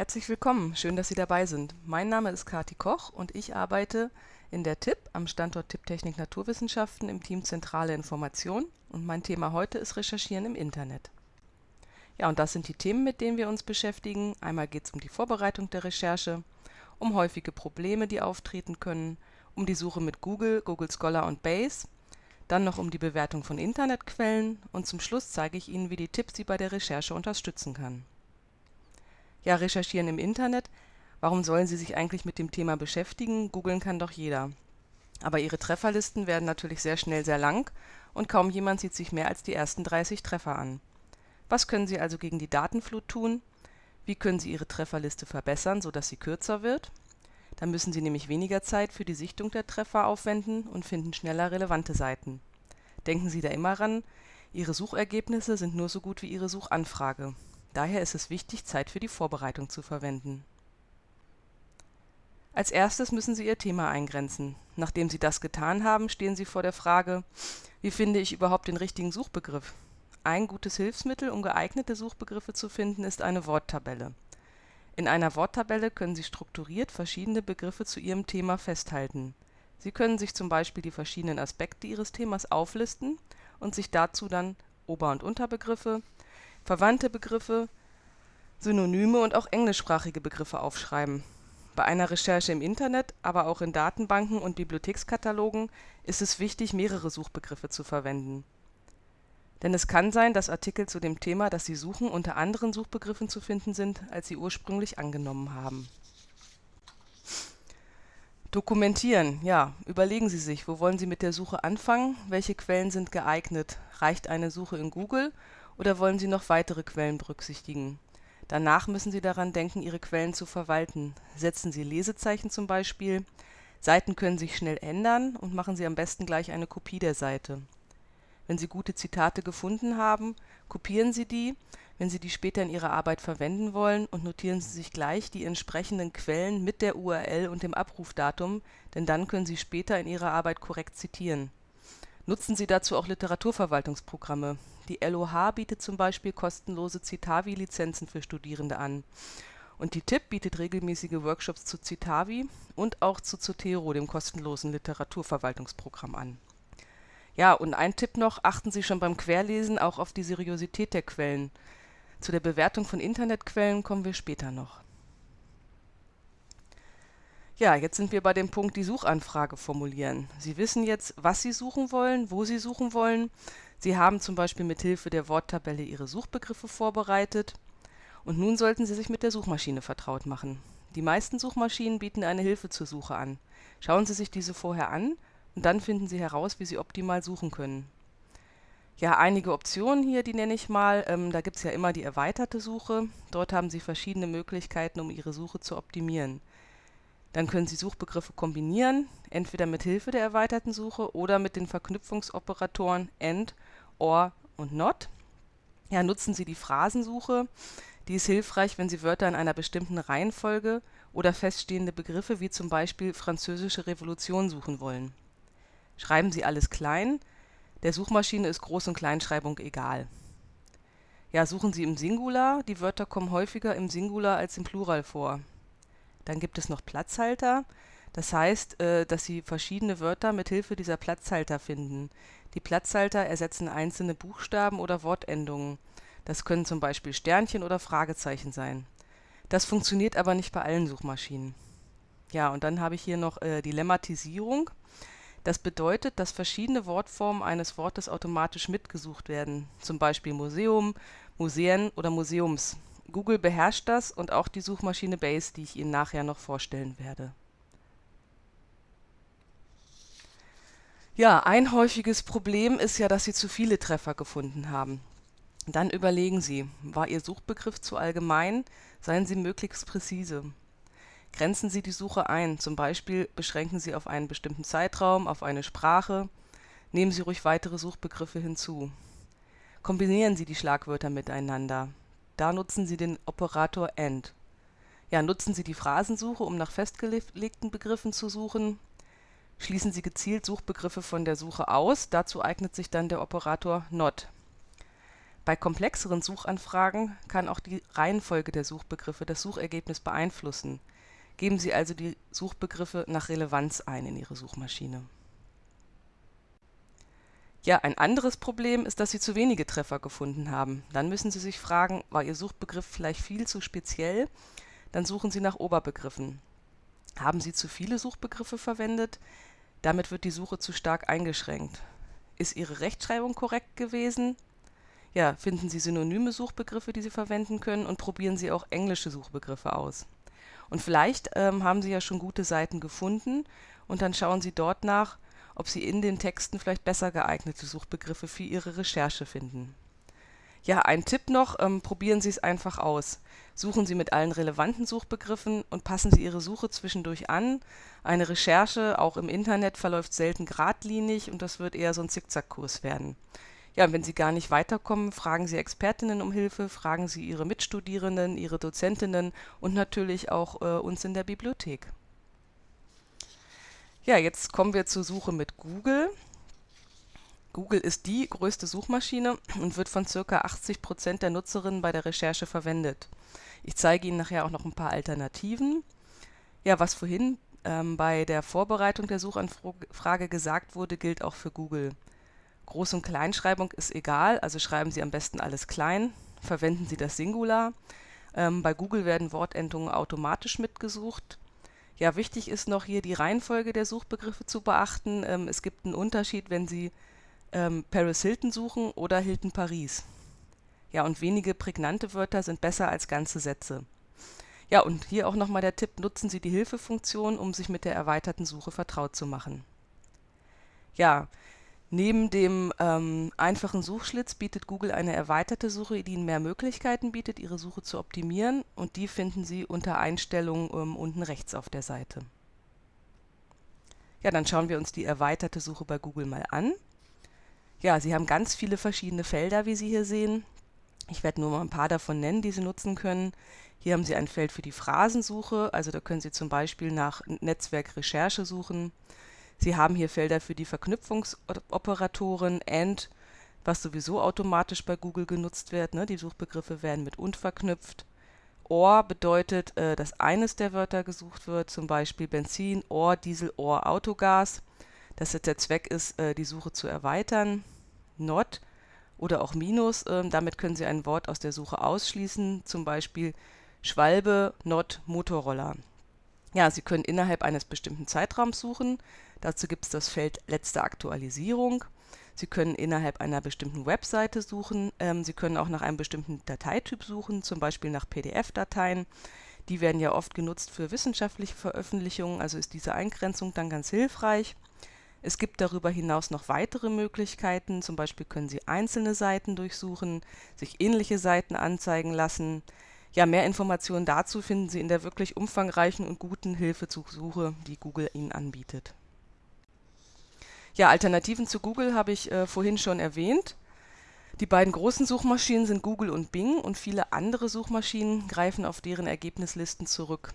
Herzlich willkommen, schön, dass Sie dabei sind. Mein Name ist Kati Koch und ich arbeite in der TIP am Standort TIP Technik Naturwissenschaften im Team Zentrale Information und mein Thema heute ist Recherchieren im Internet. Ja, und das sind die Themen, mit denen wir uns beschäftigen. Einmal geht es um die Vorbereitung der Recherche, um häufige Probleme, die auftreten können, um die Suche mit Google, Google Scholar und Base, dann noch um die Bewertung von Internetquellen und zum Schluss zeige ich Ihnen, wie die TIP Sie bei der Recherche unterstützen kann. Ja, recherchieren im Internet. Warum sollen Sie sich eigentlich mit dem Thema beschäftigen? Googeln kann doch jeder. Aber Ihre Trefferlisten werden natürlich sehr schnell sehr lang und kaum jemand sieht sich mehr als die ersten 30 Treffer an. Was können Sie also gegen die Datenflut tun? Wie können Sie Ihre Trefferliste verbessern, sodass sie kürzer wird? Dann müssen Sie nämlich weniger Zeit für die Sichtung der Treffer aufwenden und finden schneller relevante Seiten. Denken Sie da immer ran, Ihre Suchergebnisse sind nur so gut wie Ihre Suchanfrage. Daher ist es wichtig, Zeit für die Vorbereitung zu verwenden. Als erstes müssen Sie Ihr Thema eingrenzen. Nachdem Sie das getan haben, stehen Sie vor der Frage, wie finde ich überhaupt den richtigen Suchbegriff? Ein gutes Hilfsmittel, um geeignete Suchbegriffe zu finden, ist eine Worttabelle. In einer Worttabelle können Sie strukturiert verschiedene Begriffe zu Ihrem Thema festhalten. Sie können sich zum Beispiel die verschiedenen Aspekte Ihres Themas auflisten und sich dazu dann Ober und Unterbegriffe verwandte Begriffe, Synonyme und auch englischsprachige Begriffe aufschreiben. Bei einer Recherche im Internet, aber auch in Datenbanken und Bibliothekskatalogen ist es wichtig, mehrere Suchbegriffe zu verwenden. Denn es kann sein, dass Artikel zu dem Thema, das Sie suchen, unter anderen Suchbegriffen zu finden sind, als Sie ursprünglich angenommen haben. Dokumentieren, ja, überlegen Sie sich, wo wollen Sie mit der Suche anfangen, welche Quellen sind geeignet. Reicht eine Suche in Google oder wollen Sie noch weitere Quellen berücksichtigen? Danach müssen Sie daran denken, Ihre Quellen zu verwalten. Setzen Sie Lesezeichen zum Beispiel. Seiten können sich schnell ändern und machen Sie am besten gleich eine Kopie der Seite. Wenn Sie gute Zitate gefunden haben, kopieren Sie die, wenn Sie die später in Ihrer Arbeit verwenden wollen und notieren Sie sich gleich die entsprechenden Quellen mit der URL und dem Abrufdatum, denn dann können Sie später in Ihrer Arbeit korrekt zitieren. Nutzen Sie dazu auch Literaturverwaltungsprogramme. Die LOH bietet zum Beispiel kostenlose Citavi-Lizenzen für Studierende an. Und die TIP bietet regelmäßige Workshops zu Citavi und auch zu Zotero, dem kostenlosen Literaturverwaltungsprogramm an. Ja, und ein Tipp noch, achten Sie schon beim Querlesen auch auf die Seriosität der Quellen. Zu der Bewertung von Internetquellen kommen wir später noch. Ja, jetzt sind wir bei dem Punkt die Suchanfrage formulieren. Sie wissen jetzt, was Sie suchen wollen, wo Sie suchen wollen. Sie haben zum Beispiel mit Hilfe der Worttabelle Ihre Suchbegriffe vorbereitet und nun sollten Sie sich mit der Suchmaschine vertraut machen. Die meisten Suchmaschinen bieten eine Hilfe zur Suche an. Schauen Sie sich diese vorher an und dann finden Sie heraus, wie Sie optimal suchen können. Ja, einige Optionen hier, die nenne ich mal. Ähm, da gibt es ja immer die erweiterte Suche. Dort haben Sie verschiedene Möglichkeiten, um Ihre Suche zu optimieren. Dann können Sie Suchbegriffe kombinieren, entweder mit Hilfe der erweiterten Suche oder mit den Verknüpfungsoperatoren AND, OR und NOT. Ja, nutzen Sie die Phrasensuche. Die ist hilfreich, wenn Sie Wörter in einer bestimmten Reihenfolge oder feststehende Begriffe wie zum Beispiel Französische Revolution suchen wollen. Schreiben Sie alles klein. Der Suchmaschine ist Groß- und Kleinschreibung egal. Ja, suchen Sie im Singular. Die Wörter kommen häufiger im Singular als im Plural vor. Dann gibt es noch Platzhalter. Das heißt, äh, dass Sie verschiedene Wörter mit Hilfe dieser Platzhalter finden. Die Platzhalter ersetzen einzelne Buchstaben oder Wortendungen. Das können zum Beispiel Sternchen oder Fragezeichen sein. Das funktioniert aber nicht bei allen Suchmaschinen. Ja, und dann habe ich hier noch äh, die. Das bedeutet, dass verschiedene Wortformen eines Wortes automatisch mitgesucht werden, zum Beispiel Museum, Museen oder Museums. Google beherrscht das und auch die Suchmaschine Base, die ich Ihnen nachher noch vorstellen werde. Ja, ein häufiges Problem ist ja, dass Sie zu viele Treffer gefunden haben. Dann überlegen Sie, war Ihr Suchbegriff zu allgemein? Seien Sie möglichst präzise. Grenzen Sie die Suche ein, zum Beispiel beschränken Sie auf einen bestimmten Zeitraum, auf eine Sprache. Nehmen Sie ruhig weitere Suchbegriffe hinzu. Kombinieren Sie die Schlagwörter miteinander. Da nutzen Sie den Operator AND. Ja, nutzen Sie die Phrasensuche, um nach festgelegten Begriffen zu suchen. Schließen Sie gezielt Suchbegriffe von der Suche aus, dazu eignet sich dann der Operator NOT. Bei komplexeren Suchanfragen kann auch die Reihenfolge der Suchbegriffe das Suchergebnis beeinflussen. Geben Sie also die Suchbegriffe nach Relevanz ein in Ihre Suchmaschine. Ja, ein anderes Problem ist, dass Sie zu wenige Treffer gefunden haben. Dann müssen Sie sich fragen, war Ihr Suchbegriff vielleicht viel zu speziell? Dann suchen Sie nach Oberbegriffen. Haben Sie zu viele Suchbegriffe verwendet? Damit wird die Suche zu stark eingeschränkt. Ist Ihre Rechtschreibung korrekt gewesen? Ja, finden Sie synonyme Suchbegriffe, die Sie verwenden können und probieren Sie auch englische Suchbegriffe aus. Und vielleicht ähm, haben Sie ja schon gute Seiten gefunden und dann schauen Sie dort nach, ob Sie in den Texten vielleicht besser geeignete Suchbegriffe für Ihre Recherche finden. Ja, ein Tipp noch, ähm, probieren Sie es einfach aus. Suchen Sie mit allen relevanten Suchbegriffen und passen Sie Ihre Suche zwischendurch an. Eine Recherche, auch im Internet, verläuft selten geradlinig und das wird eher so ein Zickzackkurs werden. Ja, wenn Sie gar nicht weiterkommen, fragen Sie Expertinnen um Hilfe, fragen Sie Ihre Mitstudierenden, Ihre Dozentinnen und natürlich auch äh, uns in der Bibliothek. Ja, jetzt kommen wir zur Suche mit Google. Google ist die größte Suchmaschine und wird von ca. 80 Prozent der Nutzerinnen bei der Recherche verwendet. Ich zeige Ihnen nachher auch noch ein paar Alternativen. Ja, was vorhin ähm, bei der Vorbereitung der Suchanfrage gesagt wurde, gilt auch für Google. Groß- und Kleinschreibung ist egal, also schreiben Sie am besten alles klein, verwenden Sie das Singular. Ähm, bei Google werden Wortendungen automatisch mitgesucht. Ja, wichtig ist noch hier die Reihenfolge der Suchbegriffe zu beachten. Ähm, es gibt einen Unterschied, wenn Sie ähm, Paris Hilton suchen oder Hilton Paris. Ja, und wenige prägnante Wörter sind besser als ganze Sätze. Ja, und hier auch nochmal der Tipp, nutzen Sie die Hilfefunktion, um sich mit der erweiterten Suche vertraut zu machen. Ja, Neben dem ähm, einfachen Suchschlitz bietet Google eine erweiterte Suche, die Ihnen mehr Möglichkeiten bietet, Ihre Suche zu optimieren und die finden Sie unter Einstellungen ähm, unten rechts auf der Seite. Ja, dann schauen wir uns die erweiterte Suche bei Google mal an. Ja, Sie haben ganz viele verschiedene Felder, wie Sie hier sehen. Ich werde nur mal ein paar davon nennen, die Sie nutzen können. Hier haben Sie ein Feld für die Phrasensuche, also da können Sie zum Beispiel nach Netzwerkrecherche suchen. Sie haben hier Felder für die Verknüpfungsoperatoren AND, was sowieso automatisch bei Google genutzt wird. Ne? Die Suchbegriffe werden mit UND verknüpft. OR bedeutet, äh, dass eines der Wörter gesucht wird, zum Beispiel Benzin, OR, Diesel, OR, Autogas. Dass jetzt der Zweck ist, äh, die Suche zu erweitern. NOT oder auch Minus, äh, damit können Sie ein Wort aus der Suche ausschließen, zum Beispiel Schwalbe, NOT, Motorroller. Ja, Sie können innerhalb eines bestimmten Zeitraums suchen. Dazu gibt es das Feld Letzte Aktualisierung. Sie können innerhalb einer bestimmten Webseite suchen. Ähm, Sie können auch nach einem bestimmten Dateityp suchen, zum Beispiel nach PDF-Dateien. Die werden ja oft genutzt für wissenschaftliche Veröffentlichungen, also ist diese Eingrenzung dann ganz hilfreich. Es gibt darüber hinaus noch weitere Möglichkeiten, zum Beispiel können Sie einzelne Seiten durchsuchen, sich ähnliche Seiten anzeigen lassen. Ja, mehr Informationen dazu finden Sie in der wirklich umfangreichen und guten Hilfe zur Suche, die Google Ihnen anbietet. Ja, Alternativen zu Google habe ich äh, vorhin schon erwähnt. Die beiden großen Suchmaschinen sind Google und Bing und viele andere Suchmaschinen greifen auf deren Ergebnislisten zurück.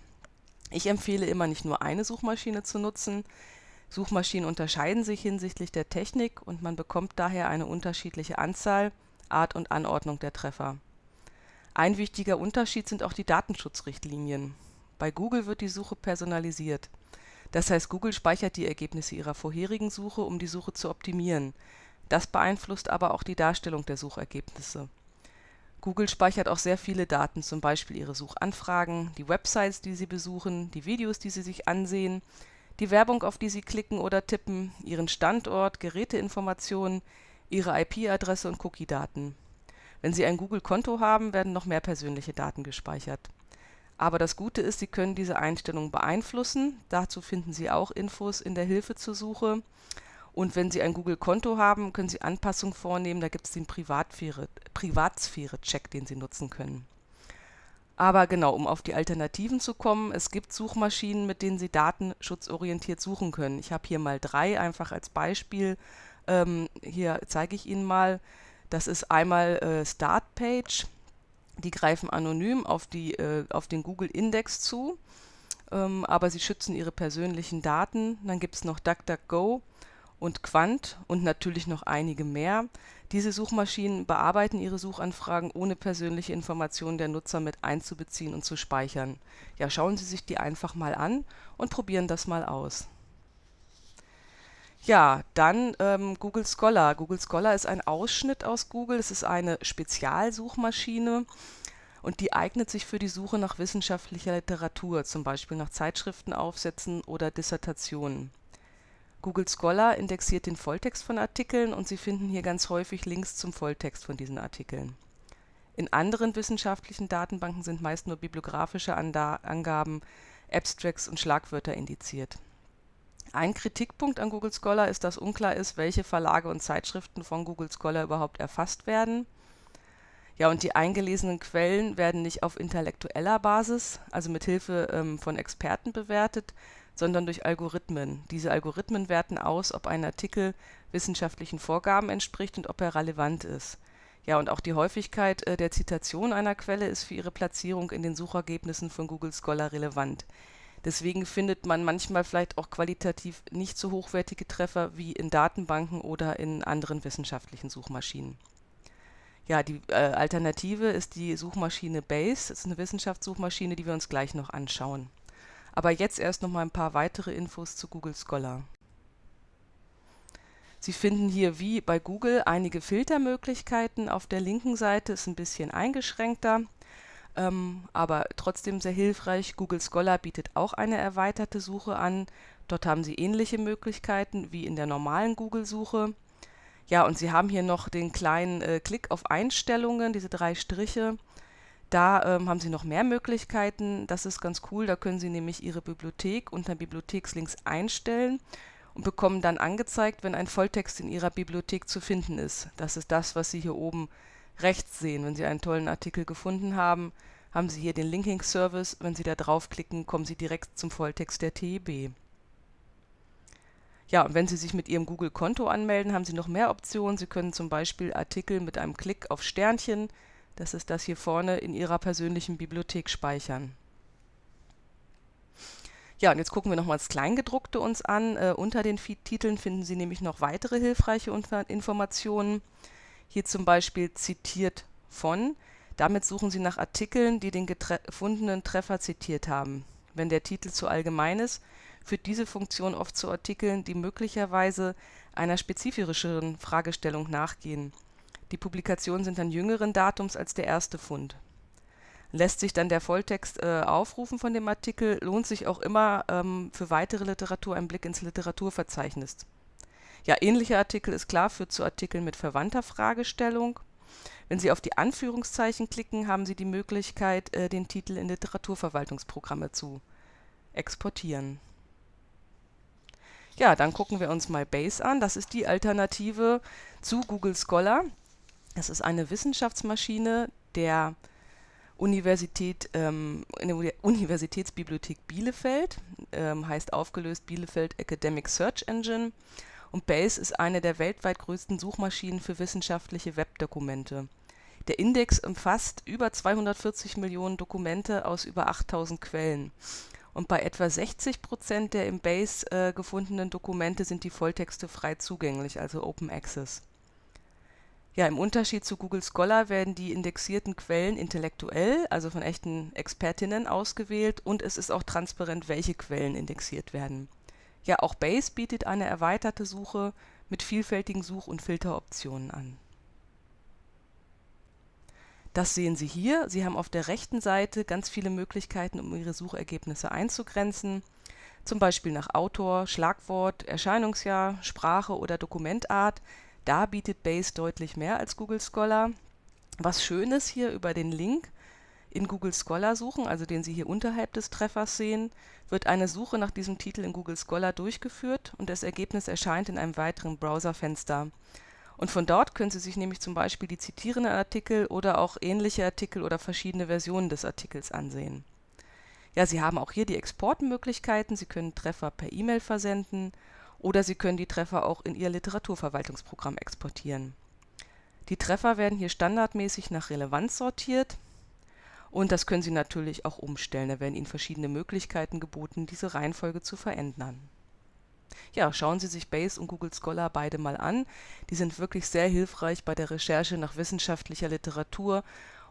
Ich empfehle immer nicht nur eine Suchmaschine zu nutzen. Suchmaschinen unterscheiden sich hinsichtlich der Technik und man bekommt daher eine unterschiedliche Anzahl, Art und Anordnung der Treffer. Ein wichtiger Unterschied sind auch die Datenschutzrichtlinien. Bei Google wird die Suche personalisiert. Das heißt, Google speichert die Ergebnisse Ihrer vorherigen Suche, um die Suche zu optimieren. Das beeinflusst aber auch die Darstellung der Suchergebnisse. Google speichert auch sehr viele Daten, zum Beispiel Ihre Suchanfragen, die Websites, die Sie besuchen, die Videos, die Sie sich ansehen, die Werbung, auf die Sie klicken oder tippen, Ihren Standort, Geräteinformationen, Ihre IP-Adresse und Cookie-Daten. Wenn Sie ein Google-Konto haben, werden noch mehr persönliche Daten gespeichert aber das Gute ist, Sie können diese Einstellungen beeinflussen. Dazu finden Sie auch Infos in der Hilfe zur Suche. Und wenn Sie ein Google-Konto haben, können Sie Anpassungen vornehmen. Da gibt es den Privatsphäre-Check, den Sie nutzen können. Aber genau, um auf die Alternativen zu kommen, es gibt Suchmaschinen, mit denen Sie datenschutzorientiert suchen können. Ich habe hier mal drei einfach als Beispiel. Ähm, hier zeige ich Ihnen mal. Das ist einmal äh, Startpage. Die greifen anonym auf, die, äh, auf den Google-Index zu, ähm, aber sie schützen ihre persönlichen Daten. Dann gibt es noch DuckDuckGo und Quant und natürlich noch einige mehr. Diese Suchmaschinen bearbeiten ihre Suchanfragen ohne persönliche Informationen der Nutzer mit einzubeziehen und zu speichern. Ja, schauen Sie sich die einfach mal an und probieren das mal aus. Ja, dann ähm, Google Scholar. Google Scholar ist ein Ausschnitt aus Google. Es ist eine Spezialsuchmaschine und die eignet sich für die Suche nach wissenschaftlicher Literatur, zum Beispiel nach Zeitschriftenaufsätzen oder Dissertationen. Google Scholar indexiert den Volltext von Artikeln und Sie finden hier ganz häufig Links zum Volltext von diesen Artikeln. In anderen wissenschaftlichen Datenbanken sind meist nur bibliografische Angaben, Abstracts und Schlagwörter indiziert. Ein Kritikpunkt an Google Scholar ist, dass unklar ist, welche Verlage und Zeitschriften von Google Scholar überhaupt erfasst werden. Ja, und die eingelesenen Quellen werden nicht auf intellektueller Basis, also mit Hilfe ähm, von Experten bewertet, sondern durch Algorithmen. Diese Algorithmen werten aus, ob ein Artikel wissenschaftlichen Vorgaben entspricht und ob er relevant ist. Ja, und auch die Häufigkeit äh, der Zitation einer Quelle ist für ihre Platzierung in den Suchergebnissen von Google Scholar relevant. Deswegen findet man manchmal vielleicht auch qualitativ nicht so hochwertige Treffer wie in Datenbanken oder in anderen wissenschaftlichen Suchmaschinen. Ja, die äh, Alternative ist die Suchmaschine Base. Das ist eine Wissenschaftssuchmaschine, die wir uns gleich noch anschauen. Aber jetzt erst noch mal ein paar weitere Infos zu Google Scholar. Sie finden hier wie bei Google einige Filtermöglichkeiten. Auf der linken Seite ist ein bisschen eingeschränkter, ähm, aber trotzdem sehr hilfreich. Google Scholar bietet auch eine erweiterte Suche an. Dort haben Sie ähnliche Möglichkeiten wie in der normalen Google-Suche. Ja, und Sie haben hier noch den kleinen äh, Klick auf Einstellungen, diese drei Striche. Da ähm, haben Sie noch mehr Möglichkeiten. Das ist ganz cool. Da können Sie nämlich Ihre Bibliothek unter Bibliothekslinks einstellen und bekommen dann angezeigt, wenn ein Volltext in Ihrer Bibliothek zu finden ist. Das ist das, was Sie hier oben rechts sehen. Wenn Sie einen tollen Artikel gefunden haben, haben Sie hier den Linking-Service. Wenn Sie da draufklicken, kommen Sie direkt zum Volltext der TEB. Ja, und wenn Sie sich mit Ihrem Google-Konto anmelden, haben Sie noch mehr Optionen. Sie können zum Beispiel Artikel mit einem Klick auf Sternchen das ist das hier vorne, in Ihrer persönlichen Bibliothek speichern. Ja, und jetzt gucken wir nochmal das Kleingedruckte uns an. Äh, unter den Titeln finden Sie nämlich noch weitere hilfreiche Informationen. Hier zum Beispiel zitiert von. Damit suchen Sie nach Artikeln, die den gefundenen Treffer zitiert haben. Wenn der Titel zu allgemein ist, führt diese Funktion oft zu Artikeln, die möglicherweise einer spezifischeren Fragestellung nachgehen. Die Publikationen sind dann jüngeren Datums als der erste Fund. Lässt sich dann der Volltext äh, aufrufen von dem Artikel, lohnt sich auch immer ähm, für weitere Literatur ein Blick ins Literaturverzeichnis. Ja, ähnlicher Artikel ist klar, führt zu Artikeln mit verwandter Fragestellung. Wenn Sie auf die Anführungszeichen klicken, haben Sie die Möglichkeit, äh, den Titel in Literaturverwaltungsprogramme zu exportieren. Ja, dann gucken wir uns mal Base an. Das ist die Alternative zu Google Scholar. Es ist eine Wissenschaftsmaschine der Universität, ähm, in der Universitätsbibliothek Bielefeld, ähm, heißt aufgelöst Bielefeld Academic Search Engine. Und Base ist eine der weltweit größten Suchmaschinen für wissenschaftliche Webdokumente. Der Index umfasst über 240 Millionen Dokumente aus über 8000 Quellen. Und bei etwa 60 Prozent der im Base äh, gefundenen Dokumente sind die Volltexte frei zugänglich, also Open Access. Ja, im Unterschied zu Google Scholar werden die indexierten Quellen intellektuell, also von echten Expertinnen ausgewählt und es ist auch transparent, welche Quellen indexiert werden. Ja, auch Base bietet eine erweiterte Suche mit vielfältigen Such- und Filteroptionen an. Das sehen Sie hier. Sie haben auf der rechten Seite ganz viele Möglichkeiten, um Ihre Suchergebnisse einzugrenzen, zum Beispiel nach Autor, Schlagwort, Erscheinungsjahr, Sprache oder Dokumentart. Da bietet Base deutlich mehr als Google Scholar. Was schön ist hier über den Link in Google Scholar suchen, also den Sie hier unterhalb des Treffers sehen, wird eine Suche nach diesem Titel in Google Scholar durchgeführt und das Ergebnis erscheint in einem weiteren Browserfenster. Und von dort können Sie sich nämlich zum Beispiel die zitierenden Artikel oder auch ähnliche Artikel oder verschiedene Versionen des Artikels ansehen. Ja, Sie haben auch hier die Exportmöglichkeiten. Sie können Treffer per E-Mail versenden oder Sie können die Treffer auch in Ihr Literaturverwaltungsprogramm exportieren. Die Treffer werden hier standardmäßig nach Relevanz sortiert und das können Sie natürlich auch umstellen. Da werden Ihnen verschiedene Möglichkeiten geboten, diese Reihenfolge zu verändern. Ja, schauen Sie sich Base und Google Scholar beide mal an. Die sind wirklich sehr hilfreich bei der Recherche nach wissenschaftlicher Literatur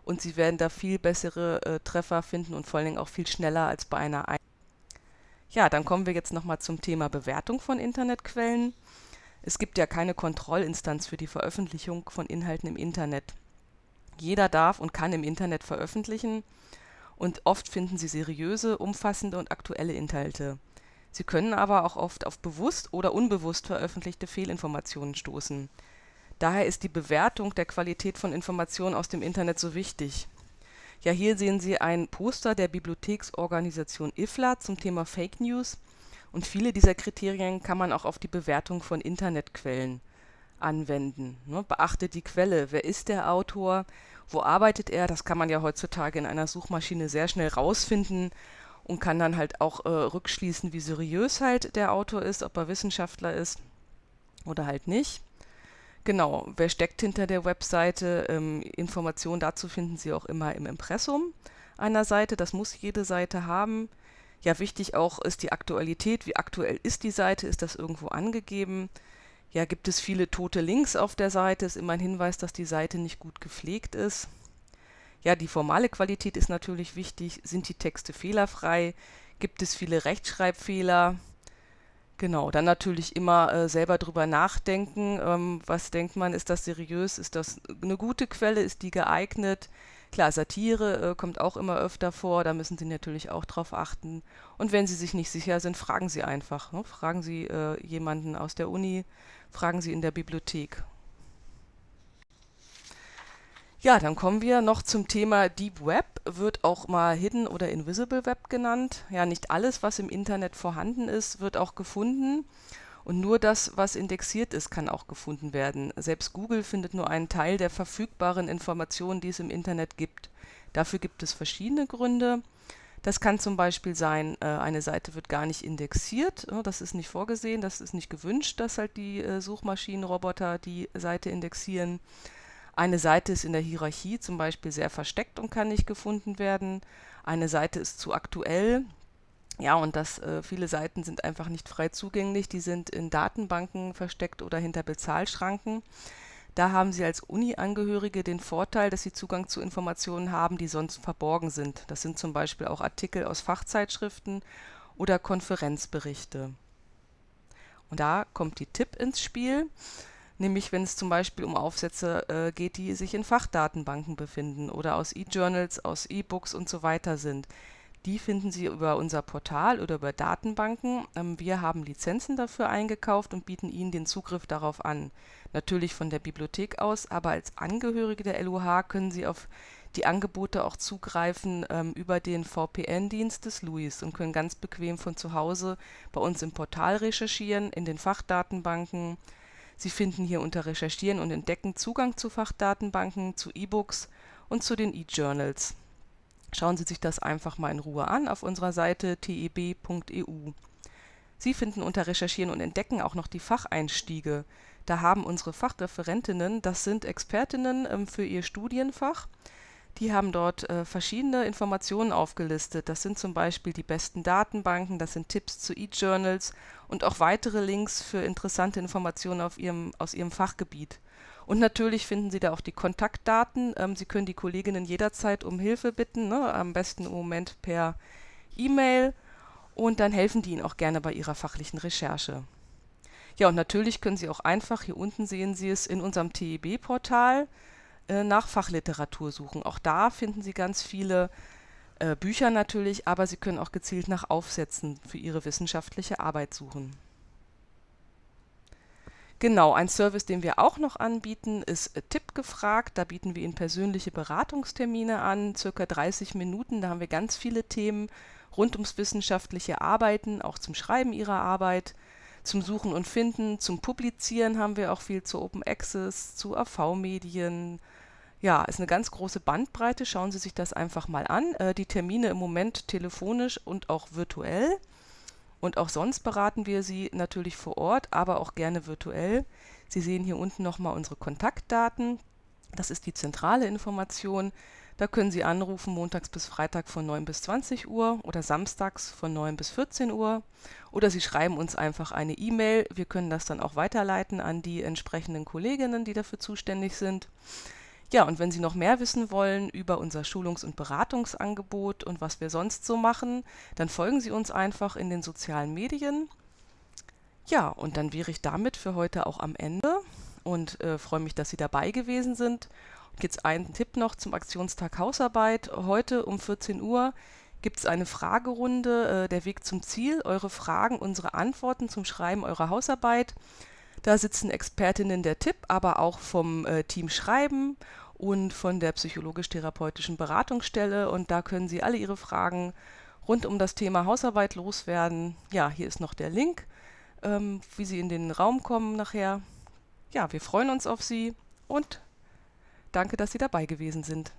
und Sie werden da viel bessere äh, Treffer finden und vor allen Dingen auch viel schneller als bei einer Ein Ja, dann kommen wir jetzt nochmal zum Thema Bewertung von Internetquellen. Es gibt ja keine Kontrollinstanz für die Veröffentlichung von Inhalten im Internet. Jeder darf und kann im Internet veröffentlichen und oft finden Sie seriöse, umfassende und aktuelle Inhalte. Sie können aber auch oft auf bewusst oder unbewusst veröffentlichte Fehlinformationen stoßen. Daher ist die Bewertung der Qualität von Informationen aus dem Internet so wichtig. Ja, hier sehen Sie ein Poster der Bibliotheksorganisation IFLA zum Thema Fake News und viele dieser Kriterien kann man auch auf die Bewertung von Internetquellen anwenden. Ne? Beachtet die Quelle, wer ist der Autor, wo arbeitet er, das kann man ja heutzutage in einer Suchmaschine sehr schnell rausfinden und kann dann halt auch äh, rückschließen, wie seriös halt der Autor ist, ob er Wissenschaftler ist oder halt nicht. Genau, wer steckt hinter der Webseite? Ähm, Informationen dazu finden Sie auch immer im Impressum einer Seite. Das muss jede Seite haben. Ja, wichtig auch ist die Aktualität. Wie aktuell ist die Seite? Ist das irgendwo angegeben? Ja, gibt es viele tote Links auf der Seite? Ist immer ein Hinweis, dass die Seite nicht gut gepflegt ist. Ja, die formale Qualität ist natürlich wichtig. Sind die Texte fehlerfrei? Gibt es viele Rechtschreibfehler? Genau, dann natürlich immer äh, selber drüber nachdenken. Ähm, was denkt man, ist das seriös? Ist das eine gute Quelle? Ist die geeignet? Klar, Satire äh, kommt auch immer öfter vor, da müssen Sie natürlich auch drauf achten. Und wenn Sie sich nicht sicher sind, fragen Sie einfach. Ne? Fragen Sie äh, jemanden aus der Uni, fragen Sie in der Bibliothek. Ja, dann kommen wir noch zum Thema Deep Web, wird auch mal Hidden oder Invisible Web genannt. Ja, nicht alles, was im Internet vorhanden ist, wird auch gefunden. Und nur das, was indexiert ist, kann auch gefunden werden. Selbst Google findet nur einen Teil der verfügbaren Informationen, die es im Internet gibt. Dafür gibt es verschiedene Gründe. Das kann zum Beispiel sein, äh, eine Seite wird gar nicht indexiert. Das ist nicht vorgesehen, das ist nicht gewünscht, dass halt die äh, Suchmaschinenroboter die Seite indexieren. Eine Seite ist in der Hierarchie zum Beispiel sehr versteckt und kann nicht gefunden werden. Eine Seite ist zu aktuell. Ja, und das, äh, viele Seiten sind einfach nicht frei zugänglich. Die sind in Datenbanken versteckt oder hinter Bezahlschranken. Da haben Sie als Uni-Angehörige den Vorteil, dass Sie Zugang zu Informationen haben, die sonst verborgen sind. Das sind zum Beispiel auch Artikel aus Fachzeitschriften oder Konferenzberichte. Und da kommt die Tipp ins Spiel nämlich wenn es zum Beispiel um Aufsätze äh, geht, die sich in Fachdatenbanken befinden oder aus E-Journals, aus E-Books und so weiter sind. Die finden Sie über unser Portal oder über Datenbanken. Ähm, wir haben Lizenzen dafür eingekauft und bieten Ihnen den Zugriff darauf an. Natürlich von der Bibliothek aus, aber als Angehörige der LUH können Sie auf die Angebote auch zugreifen ähm, über den VPN-Dienst des LUIS und können ganz bequem von zu Hause bei uns im Portal recherchieren, in den Fachdatenbanken, Sie finden hier unter Recherchieren und Entdecken Zugang zu Fachdatenbanken, zu E-Books und zu den E-Journals. Schauen Sie sich das einfach mal in Ruhe an auf unserer Seite teb.eu. Sie finden unter Recherchieren und Entdecken auch noch die Facheinstiege. Da haben unsere Fachreferentinnen, das sind Expertinnen ähm, für ihr Studienfach, die haben dort äh, verschiedene Informationen aufgelistet. Das sind zum Beispiel die besten Datenbanken, das sind Tipps zu E-Journals und auch weitere Links für interessante Informationen ihrem, aus Ihrem Fachgebiet. Und natürlich finden Sie da auch die Kontaktdaten. Ähm, Sie können die Kolleginnen jederzeit um Hilfe bitten, ne? am besten im Moment per E-Mail. Und dann helfen die Ihnen auch gerne bei Ihrer fachlichen Recherche. Ja, und natürlich können Sie auch einfach, hier unten sehen Sie es, in unserem TEB-Portal äh, nach Fachliteratur suchen. Auch da finden Sie ganz viele äh, Bücher natürlich, aber Sie können auch gezielt nach Aufsätzen für Ihre wissenschaftliche Arbeit suchen. Genau, ein Service, den wir auch noch anbieten, ist Tipp gefragt. Da bieten wir Ihnen persönliche Beratungstermine an, circa 30 Minuten. Da haben wir ganz viele Themen rund ums wissenschaftliche Arbeiten, auch zum Schreiben Ihrer Arbeit, zum Suchen und Finden, zum Publizieren haben wir auch viel zu Open Access, zu AV-Medien, ja, ist eine ganz große Bandbreite. Schauen Sie sich das einfach mal an. Äh, die Termine im Moment telefonisch und auch virtuell. Und auch sonst beraten wir Sie natürlich vor Ort, aber auch gerne virtuell. Sie sehen hier unten nochmal unsere Kontaktdaten. Das ist die zentrale Information. Da können Sie anrufen montags bis Freitag von 9 bis 20 Uhr oder samstags von 9 bis 14 Uhr. Oder Sie schreiben uns einfach eine E-Mail. Wir können das dann auch weiterleiten an die entsprechenden Kolleginnen, die dafür zuständig sind. Ja, und wenn Sie noch mehr wissen wollen über unser Schulungs- und Beratungsangebot und was wir sonst so machen, dann folgen Sie uns einfach in den sozialen Medien. Ja, und dann wäre ich damit für heute auch am Ende und äh, freue mich, dass Sie dabei gewesen sind jetzt einen Tipp noch zum Aktionstag Hausarbeit. Heute um 14 Uhr gibt es eine Fragerunde, äh, der Weg zum Ziel, eure Fragen, unsere Antworten zum Schreiben eurer Hausarbeit. Da sitzen Expertinnen der Tipp, aber auch vom äh, Team Schreiben und von der psychologisch-therapeutischen Beratungsstelle. Und da können Sie alle Ihre Fragen rund um das Thema Hausarbeit loswerden. Ja, hier ist noch der Link, ähm, wie Sie in den Raum kommen nachher. Ja, wir freuen uns auf Sie und Danke, dass Sie dabei gewesen sind.